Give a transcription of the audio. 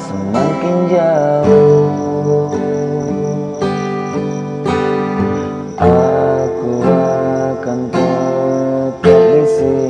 semakin jauh. Aku akan tetap di sini.